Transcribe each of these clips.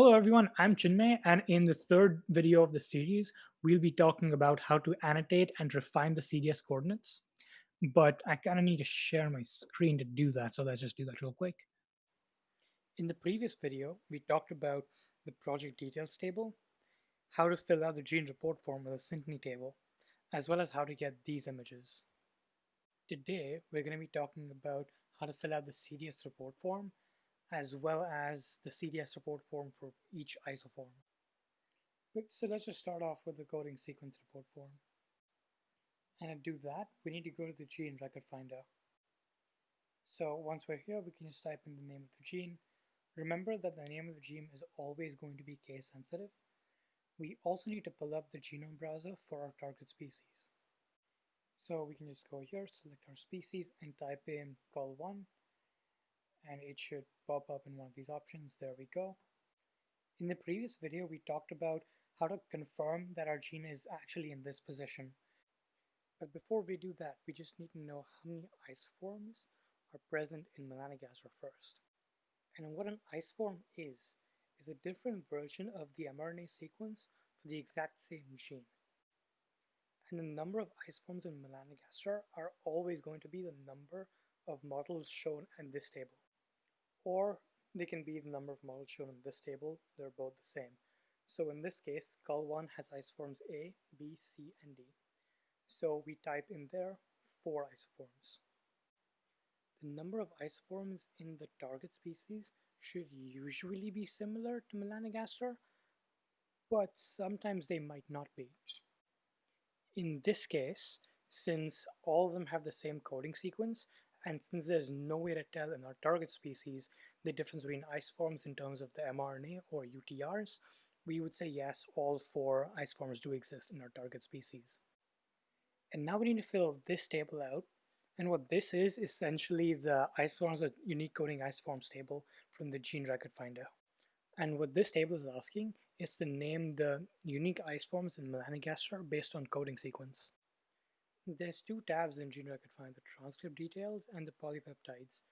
Hello everyone, I'm Chinmay and in the third video of the series, we'll be talking about how to annotate and refine the CDS coordinates. But I kind of need to share my screen to do that, so let's just do that real quick. In the previous video, we talked about the project details table, how to fill out the gene report form with a Synteny table, as well as how to get these images. Today, we're going to be talking about how to fill out the CDS report form as well as the CDS report form for each isoform. So let's just start off with the coding sequence report form. And to do that, we need to go to the gene record finder. So once we're here, we can just type in the name of the gene. Remember that the name of the gene is always going to be case sensitive. We also need to pull up the genome browser for our target species. So we can just go here, select our species, and type in Cul1 and it should pop up in one of these options. There we go. In the previous video, we talked about how to confirm that our gene is actually in this position. But before we do that, we just need to know how many isoforms are present in melanogaster first. And what an isoform is, is a different version of the mRNA sequence for the exact same gene. And the number of isoforms in melanogaster are always going to be the number of models shown in this table or they can be the number of models shown in this table. They're both the same. So in this case, Cul1 has isoforms A, B, C, and D. So we type in there four isoforms. The number of isoforms in the target species should usually be similar to melanogaster, but sometimes they might not be. In this case, since all of them have the same coding sequence, and since there's no way to tell in our target species the difference between isoforms in terms of the mRNA or UTRs, we would say yes, all four isoforms do exist in our target species. And now we need to fill this table out. And what this is essentially the isoforms with unique coding isoforms table from the gene record finder. And what this table is asking is to name the unique isoforms in melanogaster based on coding sequence. There's two tabs in gene record find, the transcript details and the polypeptides.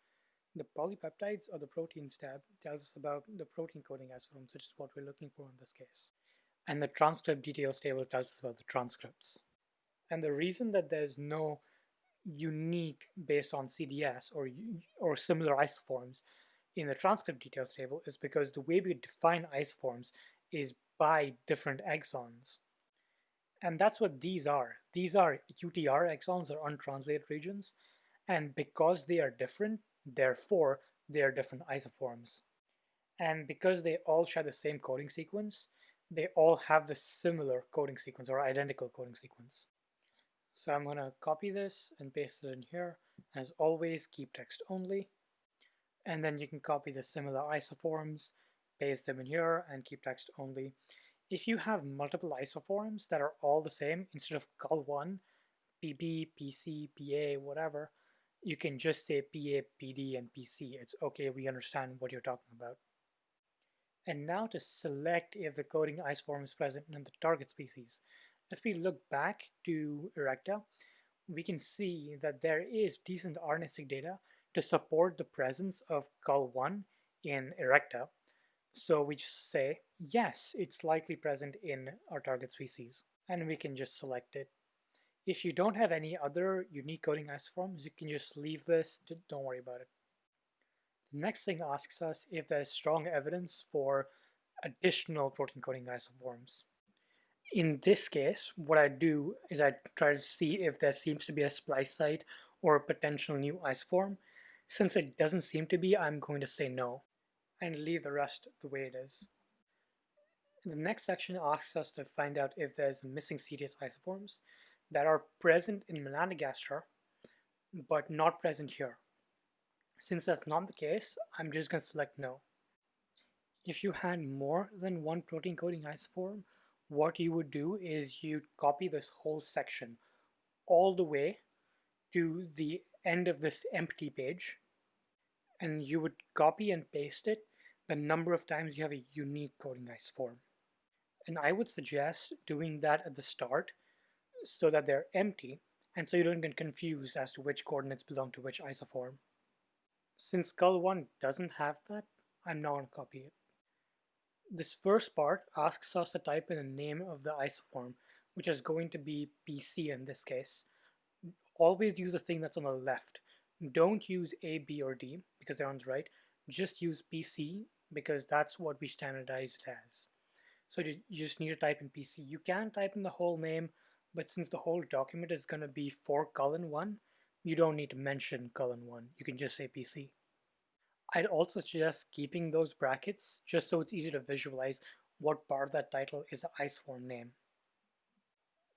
The polypeptides or the proteins tab tells us about the protein coding isoforms, which is what we're looking for in this case. And the transcript details table tells us about the transcripts. And the reason that there's no unique based on CDS or, or similar isoforms in the transcript details table is because the way we define isoforms is by different exons. And that's what these are. These are UTR exons or untranslated regions. And because they are different, therefore they are different isoforms. And because they all share the same coding sequence, they all have the similar coding sequence or identical coding sequence. So I'm going to copy this and paste it in here. As always, keep text only. And then you can copy the similar isoforms, paste them in here, and keep text only. If you have multiple isoforms that are all the same, instead of Cul1, PB, PC, PA, whatever, you can just say PA, PD, and PC. It's okay, we understand what you're talking about. And now to select if the coding isoform is present in the target species. If we look back to Erecta, we can see that there is decent RNA-seq data to support the presence of Cul1 in Erecta, so we just say, yes, it's likely present in our target species, and we can just select it. If you don't have any other unique coding isoforms, you can just leave this, don't worry about it. The next thing asks us if there's strong evidence for additional protein coding isoforms. In this case, what I do is I try to see if there seems to be a splice site or a potential new isoform. Since it doesn't seem to be, I'm going to say no and leave the rest the way it is. The next section asks us to find out if there's missing CDS isoforms that are present in melanogaster but not present here. Since that's not the case, I'm just going to select no. If you had more than one protein coding isoform, what you would do is you'd copy this whole section all the way to the end of this empty page and you would copy and paste it the number of times you have a unique coding isoform. And I would suggest doing that at the start so that they're empty and so you don't get confused as to which coordinates belong to which isoform. Since Cul1 doesn't have that, I'm not going to copy it. This first part asks us to type in the name of the isoform, which is going to be PC in this case. Always use the thing that's on the left. Don't use A, B, or D because they're on the right. Just use PC because that's what we standardized as. So you just need to type in PC. You can type in the whole name, but since the whole document is going to be for colon 1, you don't need to mention colon 1. You can just say PC. I'd also suggest keeping those brackets just so it's easy to visualize what part of that title is the isoform name.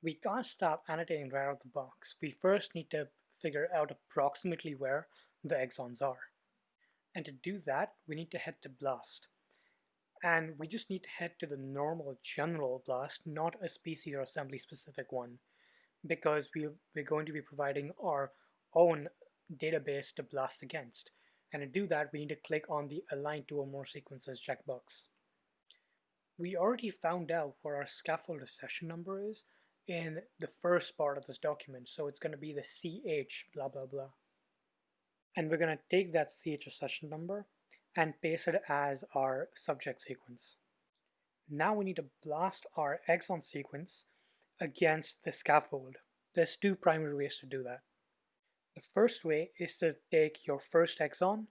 We can't stop annotating right out of the box. We first need to figure out approximately where the exons are. And to do that, we need to head two BLAST. And we just need to head to the normal general BLAST, not a species or assembly specific one, because we, we're going to be providing our own database to BLAST against. And to do that, we need to click on the Align to or more sequences checkbox. We already found out where our scaffold accession number is in the first part of this document. So it's going to be the CH blah blah blah. And we're going to take that CH accession number and paste it as our subject sequence. Now we need to blast our exon sequence against the scaffold. There's two primary ways to do that. The first way is to take your first exon,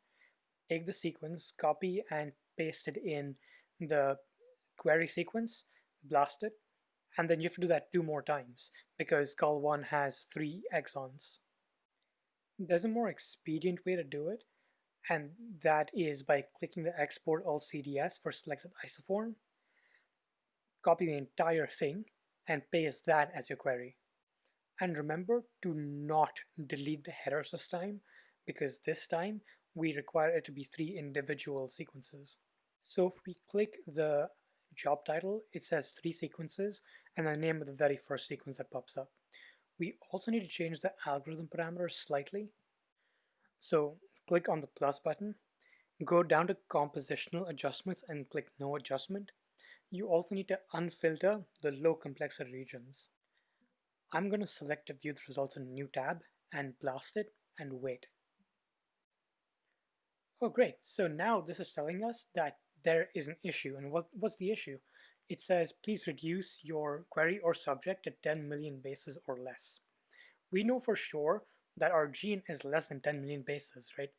take the sequence, copy and paste it in the query sequence, blast it, and then you have to do that two more times because Cul1 has three exons. There's a more expedient way to do it, and that is by clicking the export all CDS for selected isoform, copy the entire thing, and paste that as your query. And remember to not delete the headers this time because this time we require it to be three individual sequences. So if we click the job title, it says three sequences and the name of the very first sequence that pops up. We also need to change the algorithm parameters slightly. So click on the plus button, go down to compositional adjustments and click no adjustment. You also need to unfilter the low complexity regions. I'm going to select to view the results in a new tab and blast it and wait. Oh great, so now this is telling us that there is an issue. And what, what's the issue? It says, please reduce your query or subject to 10 million bases or less. We know for sure that our gene is less than 10 million bases, right?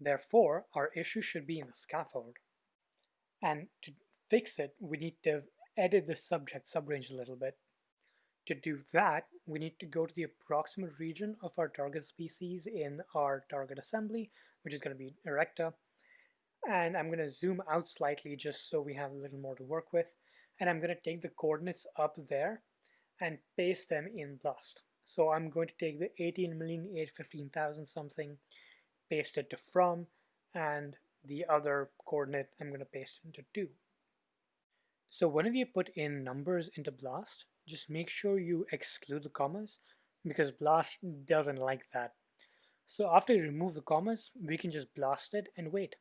Therefore, our issue should be in the scaffold. And to fix it, we need to edit the subject subrange a little bit. To do that, we need to go to the approximate region of our target species in our target assembly, which is going to be Erecta. And I'm going to zoom out slightly just so we have a little more to work with. And I'm going to take the coordinates up there and paste them in BLAST. So I'm going to take the 18,815,000 something, paste it to from, and the other coordinate I'm going to paste into 2. So whenever you put in numbers into BLAST, just make sure you exclude the commas because BLAST doesn't like that. So after you remove the commas, we can just blast it and wait.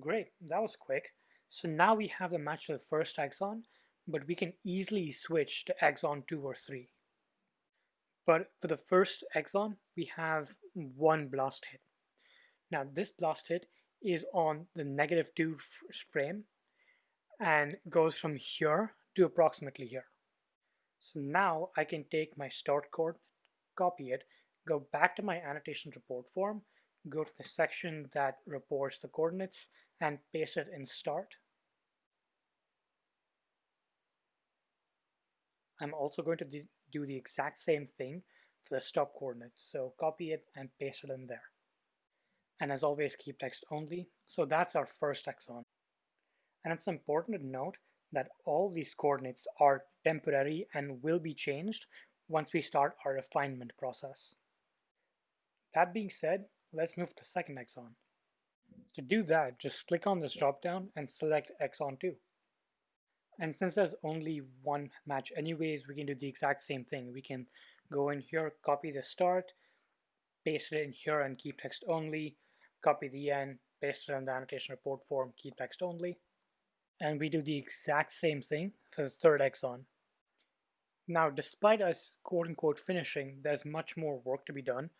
Great, that was quick. So now we have the match to the first exon, but we can easily switch to exon 2 or 3. But for the first exon, we have one blast hit. Now this blast hit is on the negative 2 frame and goes from here to approximately here. So now I can take my start coordinate, copy it, go back to my annotation report form, go to the section that reports the coordinates and paste it in start. I'm also going to do the exact same thing for the stop coordinates. So copy it and paste it in there. And as always, keep text only. So that's our first exon. And it's important to note that all these coordinates are temporary and will be changed once we start our refinement process. That being said, let's move to the second exon. To do that, just click on this dropdown and select exon 2. And since there's only one match anyways, we can do the exact same thing. We can go in here, copy the start, paste it in here and keep text only, copy the end, paste it in the annotation report form, keep text only and we do the exact same thing for the third exon. Now, despite us quote-unquote finishing, there's much more work to be done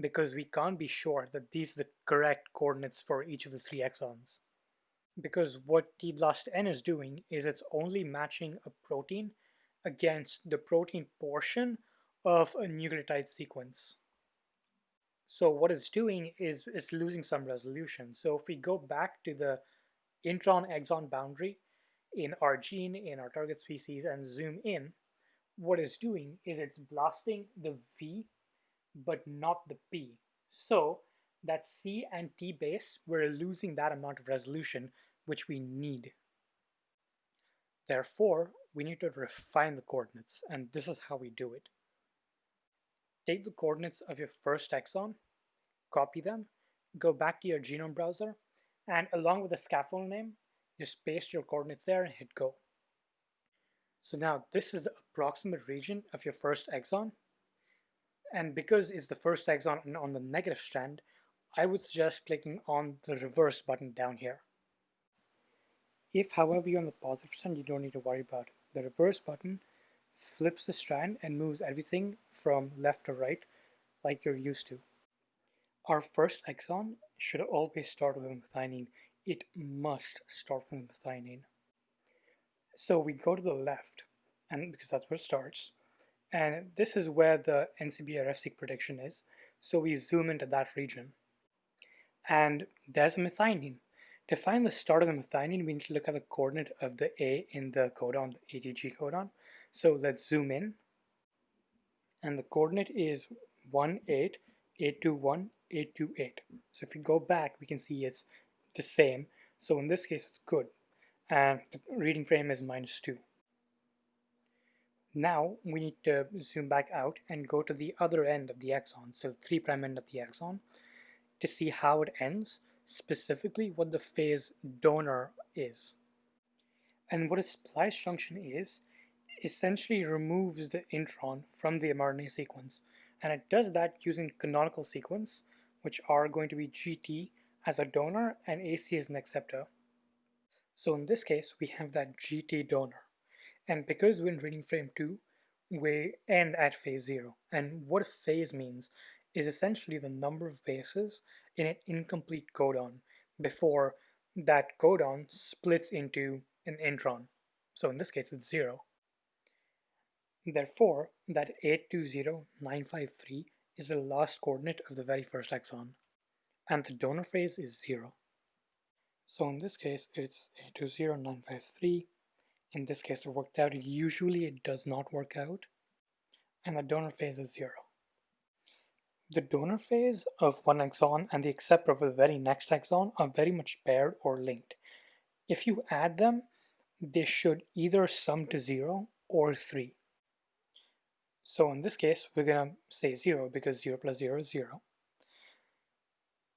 because we can't be sure that these are the correct coordinates for each of the three exons. because what tblastn is doing is it's only matching a protein against the protein portion of a nucleotide sequence. So what it's doing is it's losing some resolution. So if we go back to the intron-exon boundary in our gene, in our target species, and zoom in, what it's doing is it's blasting the V, but not the P. So that C and T base, we're losing that amount of resolution which we need. Therefore, we need to refine the coordinates, and this is how we do it. Take the coordinates of your first exon, copy them, go back to your genome browser, and along with the scaffold name, just paste your coordinates there and hit go. So now this is the approximate region of your first exon. And because it's the first exon on the negative strand, I would suggest clicking on the reverse button down here. If, however, you're on the positive strand, you don't need to worry about it. The reverse button flips the strand and moves everything from left to right like you're used to. Our first exon should always start with methionine. It must start with methionine. So we go to the left, and because that's where it starts, and this is where the NCBI RefSeq prediction is. So we zoom into that region and there's a methionine. To find the start of the methionine, we need to look at the coordinate of the A in the codon, the ATG codon. So let's zoom in. And the coordinate is 1, 8, 821, 828. So if we go back, we can see it's the same. So in this case, it's good. And the reading frame is minus 2. Now we need to zoom back out and go to the other end of the exon, so 3' end of the exon to see how it ends, specifically what the phase donor is. And what a splice junction is, essentially removes the intron from the mRNA sequence. And it does that using canonical sequence, which are going to be GT as a donor and AC as an acceptor. So in this case, we have that GT donor. And because we're in reading frame 2, we end at phase 0. And what a phase means is essentially the number of bases in an incomplete codon before that codon splits into an intron. So in this case, it's zero. Therefore, that 820953 is the last coordinate of the very first exon, and the donor phase is zero. So in this case, it's 820953. In this case, it worked out. Usually it does not work out, and the donor phase is zero. The donor phase of one exon and the acceptor of the very next exon are very much paired or linked. If you add them, they should either sum to 0 or 3. So in this case, we're going to say 0 because 0 plus 0 is 0.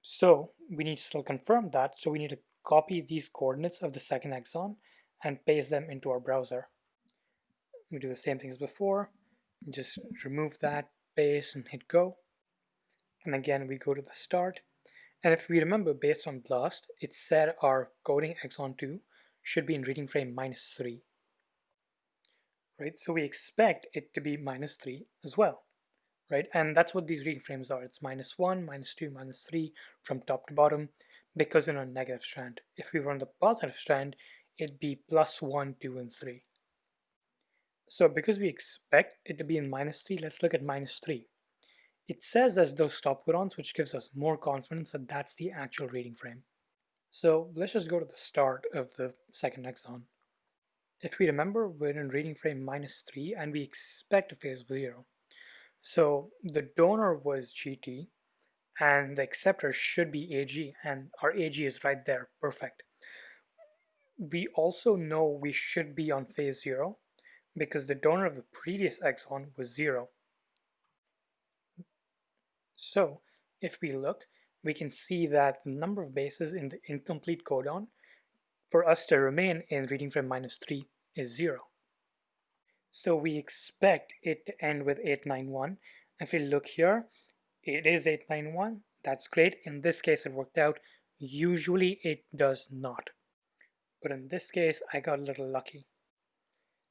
So we need to still confirm that, so we need to copy these coordinates of the second exon and paste them into our browser. We do the same thing as before, just remove that, paste, and hit go. And again we go to the start. And if we remember based on BLAST it said our coding exon 2 should be in reading frame minus 3 right? So we expect it to be minus 3 as well right? And that's what these reading frames are. It's minus 1 minus 2 minus 3 from top to bottom because we're on a negative strand. If we were on the positive strand it'd be plus 1 2 and 3 so because we expect it to be in minus 3 let's look at minus 3 it says there's those stop codons, which gives us more confidence that that's the actual reading frame. So let's just go to the start of the second exon. If we remember, we're in reading frame minus 3 and we expect a phase of 0. So the donor was GT and the acceptor should be AG and our AG is right there, perfect. We also know we should be on phase 0 because the donor of the previous exon was 0 so if we look, we can see that the number of bases in the incomplete codon for us to remain in reading frame minus 3 is 0. So we expect it to end with 891. If we look here, it is 891. That's great. In this case, it worked out. Usually it does not. But in this case, I got a little lucky.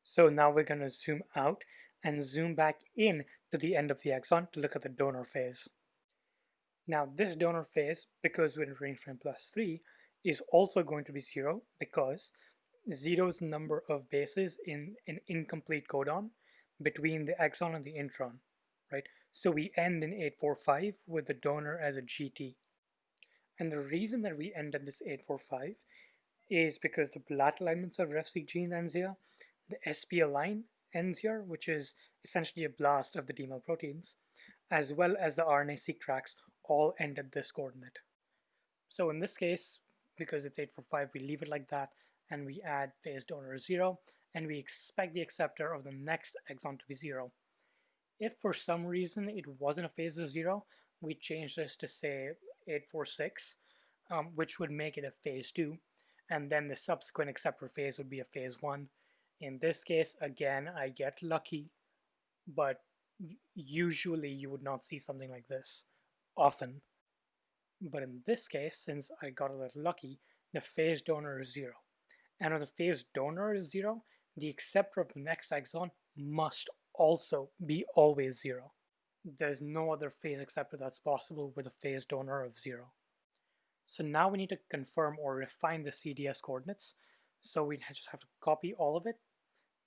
So now we're going to zoom out and zoom back in to the end of the exon to look at the donor phase. Now this donor phase, because we're in range frame plus 3, is also going to be 0 because 0 is the number of bases in an incomplete codon between the exon and the intron, right? So we end in 845 with the donor as a GT. And the reason that we end at this 845 is because the BLAT alignments of RefSeq gene ends here, the Spaln ends here, which is essentially a blast of the D. mel proteins, as well as the RNA-seq tracks all end at this coordinate. So in this case, because it's 845, we leave it like that, and we add phase donor 0, and we expect the acceptor of the next exon to be 0. If for some reason it wasn't a phase of 0, we change this to say 846, um, which would make it a phase 2, and then the subsequent acceptor phase would be a phase 1. In this case, again, I get lucky, but usually you would not see something like this often. But in this case, since I got a little lucky, the phase donor is 0. And if the phase donor is 0, the acceptor of the next exon must also be always 0. There's no other phase acceptor that's possible with a phase donor of 0. So now we need to confirm or refine the CDS coordinates. So we just have to copy all of it,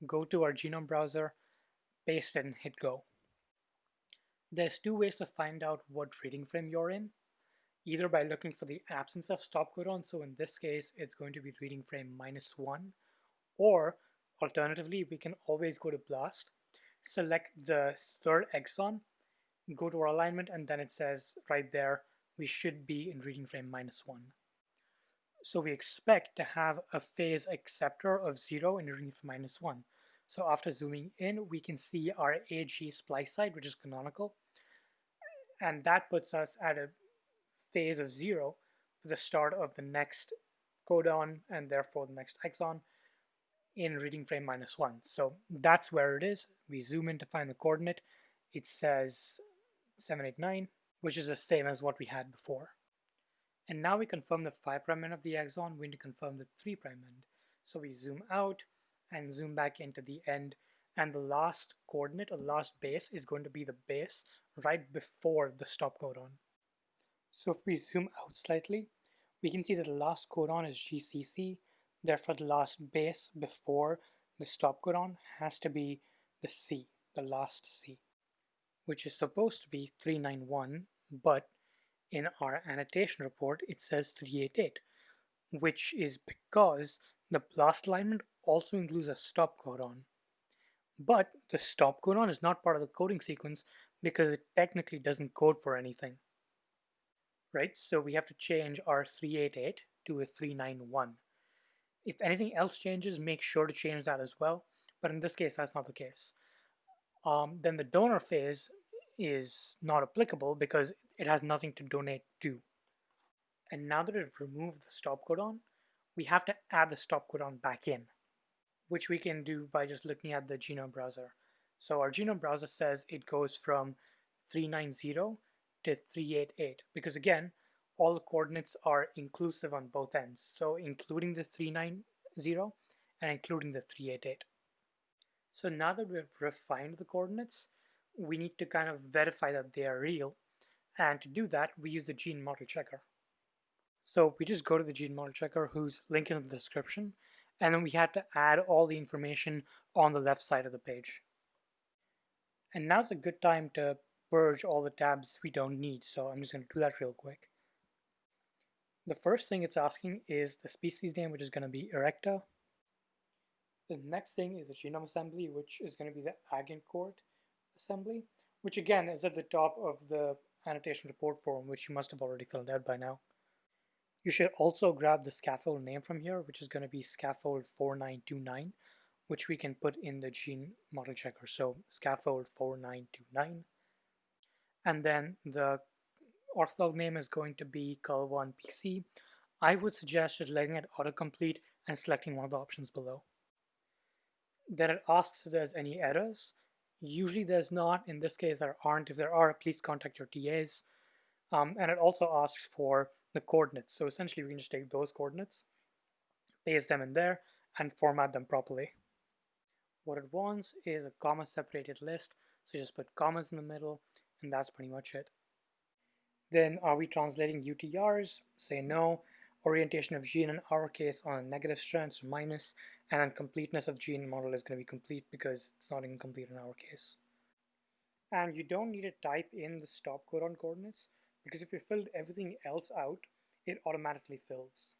go to our genome browser, paste it and hit go. There's two ways to find out what reading frame you're in, either by looking for the absence of stop codon, so in this case it's going to be reading frame minus 1, or alternatively we can always go to BLAST, select the third exon, go to our alignment and then it says right there we should be in reading frame minus 1. So we expect to have a phase acceptor of 0 in reading frame minus 1. So after zooming in, we can see our AG splice site, which is canonical. And that puts us at a phase of 0 for the start of the next codon and therefore the next exon in reading frame minus 1. So that's where it is. We zoom in to find the coordinate. It says 789 which is the same as what we had before. And now we confirm the 5' end of the exon, we need to confirm the 3' end. So we zoom out and zoom back into the end, and the last coordinate or last base is going to be the base right before the stop codon. So if we zoom out slightly, we can see that the last codon is GCC, therefore the last base before the stop codon has to be the C, the last C which is supposed to be 391, but in our annotation report it says 388, which is because the blast alignment also includes a stop codon. But the stop codon is not part of the coding sequence because it technically doesn't code for anything. Right, so we have to change our 388 to a 391. If anything else changes, make sure to change that as well. But in this case, that's not the case. Um, then the donor phase is not applicable because it has nothing to donate to. And now that we've removed the stop codon, we have to add the stop codon back in, which we can do by just looking at the genome browser. So our genome browser says it goes from 390 to 388 because again, all the coordinates are inclusive on both ends. So including the 390 and including the 388. So now that we've refined the coordinates, we need to kind of verify that they are real. And to do that, we use the gene model checker. So we just go to the gene model checker whose link is in the description, and then we had to add all the information on the left side of the page. And now's a good time to purge all the tabs we don't need, so I'm just going to do that real quick. The first thing it's asking is the species name, which is going to be Erecta. The next thing is the genome assembly, which is going to be the Agencourt assembly, which again is at the top of the annotation report form, which you must have already filled out by now. You should also grab the scaffold name from here, which is going to be scaffold 4929, which we can put in the gene model checker. So scaffold 4929. And then the ortholog name is going to be CUL1PC. I would suggest just letting it autocomplete and selecting one of the options below. Then it asks if there's any errors. Usually there's not. In this case, there aren't. If there are, please contact your TAs. Um, and it also asks for the coordinates. So essentially, we can just take those coordinates, paste them in there, and format them properly. What it wants is a comma-separated list. So just put commas in the middle, and that's pretty much it. Then are we translating UTRs? Say no. orientation of gene in our case on a negative strand, so minus, and completeness of gene model is going to be complete because it's not incomplete in our case. And you don't need to type in the stop codon coordinates because if you filled everything else out, it automatically fills.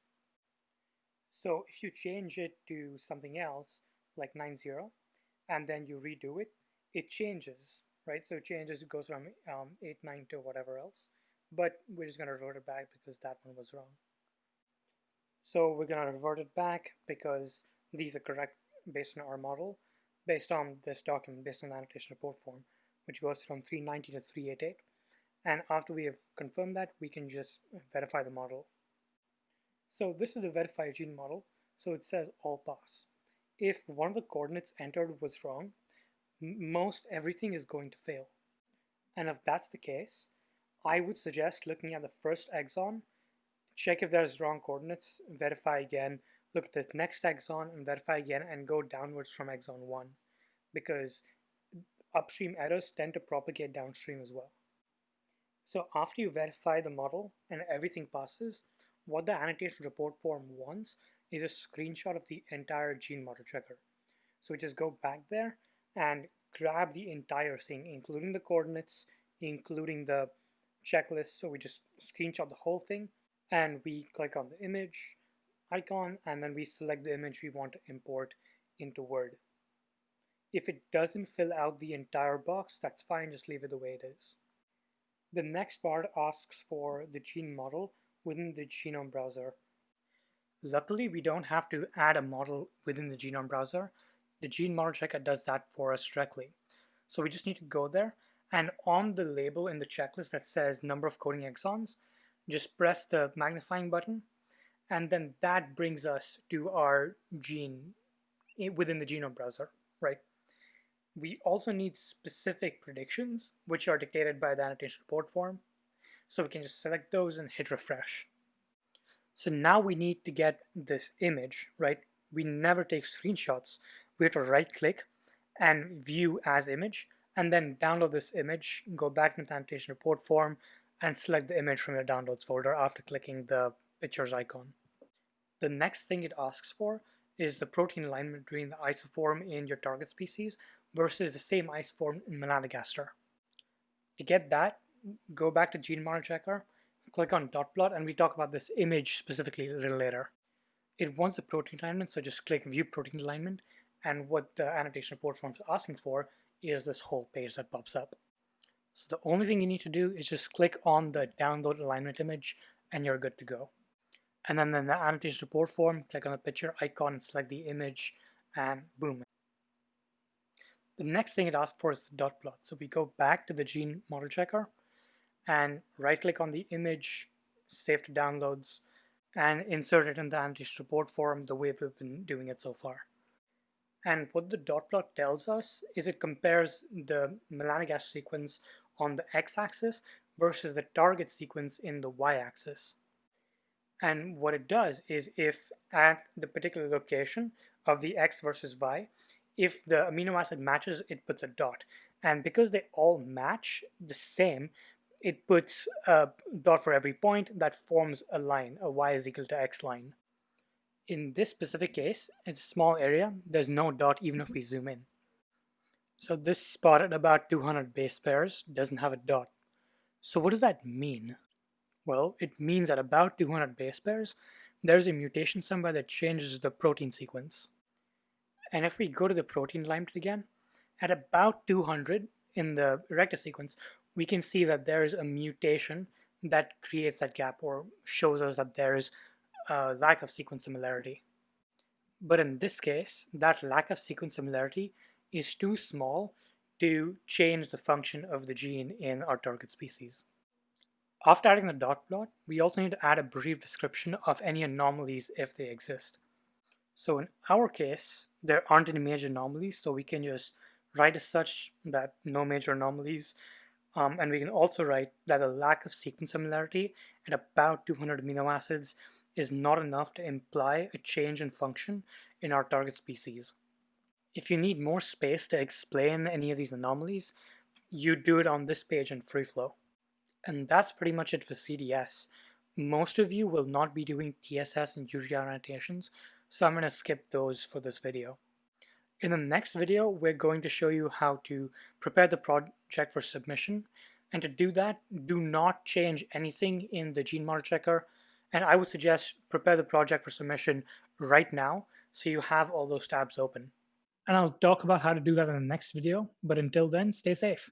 So if you change it to something else, like 90, and then you redo it, it changes, right? So it changes, it goes from um, 8, 9 to whatever else. But we're just going to revert it back because that one was wrong. So we're going to revert it back because these are correct based on our model, based on this document, based on the annotation report form, which goes from 390 to 388. And after we have confirmed that, we can just verify the model. So this is the verified gene model. So it says all pass. If one of the coordinates entered was wrong, most everything is going to fail. And if that's the case, I would suggest looking at the first exon, check if there's wrong coordinates, verify again, look at the next exon and verify again and go downwards from exon 1 because upstream errors tend to propagate downstream as well. So after you verify the model and everything passes, what the annotation report form wants is a screenshot of the entire gene model checker. So we just go back there and grab the entire thing, including the coordinates, including the checklist. So we just screenshot the whole thing and we click on the image icon and then we select the image we want to import into Word. If it doesn't fill out the entire box, that's fine, just leave it the way it is. The next part asks for the gene model within the genome browser. Luckily, we don't have to add a model within the genome browser. The gene model checker does that for us directly. So we just need to go there and on the label in the checklist that says number of coding exons, just press the magnifying button and then that brings us to our gene within the genome browser, right? We also need specific predictions, which are dictated by the annotation report form. So we can just select those and hit refresh. So now we need to get this image, right? We never take screenshots. We have to right click and view as image and then download this image, go back to the annotation report form and select the image from your downloads folder after clicking the pictures icon. The next thing it asks for is the protein alignment between the isoform in your target species versus the same isoform in melanogaster. To get that, go back to gene model checker, click on dot plot, and we talk about this image specifically a little later. It wants the protein alignment, so just click view protein alignment, and what the annotation report form is asking for is this whole page that pops up. So the only thing you need to do is just click on the download alignment image and you're good to go. And then in the annotation report form, click on the picture icon and select the image and boom. The next thing it asks for is the dot plot. So we go back to the gene model checker and right click on the image, save to downloads, and insert it in the annotation report form the way we've been doing it so far. And what the dot plot tells us is it compares the melanogaster sequence on the x-axis versus the target sequence in the y-axis. And what it does is if at the particular location of the x versus y, if the amino acid matches, it puts a dot. And because they all match the same, it puts a dot for every point that forms a line, a y is equal to x line. In this specific case, it's a small area, there's no dot even if we zoom in. So this spot at about 200 base pairs doesn't have a dot. So what does that mean? Well, it means that about 200 base pairs, there's a mutation somewhere that changes the protein sequence. And if we go to the protein alignment again, at about 200 in the Erecta sequence, we can see that there is a mutation that creates that gap or shows us that there is a lack of sequence similarity. But in this case, that lack of sequence similarity is too small to change the function of the gene in our target species. After adding the dot plot, we also need to add a brief description of any anomalies if they exist. So in our case, there aren't any major anomalies, so we can just write as such that no major anomalies, um, and we can also write that a lack of sequence similarity at about 200 amino acids is not enough to imply a change in function in our target species. If you need more space to explain any of these anomalies, you do it on this page in FreeFlow. And that's pretty much it for CDS. Most of you will not be doing TSS and UTR annotations, so I'm going to skip those for this video. In the next video, we're going to show you how to prepare the project for submission. And to do that, do not change anything in the gene model checker. And I would suggest prepare the project for submission right now so you have all those tabs open. And I'll talk about how to do that in the next video. But until then, stay safe.